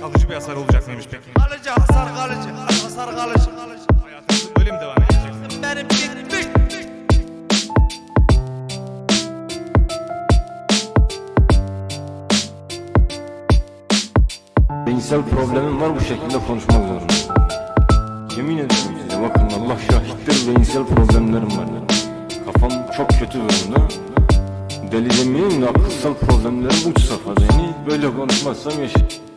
Kalıcı bir hasar olacak mıymış peki? Kalıcı hasar kalıcı. Hasar kalıcı. Hayatınız böyle mi devam edecek? Benim bitmiş. Beyinsel problemim var bu şekilde konuşmak zorundayım. Yemin ediyorum size bakın Allah şahittir beyinsel problemlerim var. Kafam çok kötü durumda. Deli demeyeyim de akılsal problemlerim uç safhada. Yani böyle konuşmazsam yaşayacağım.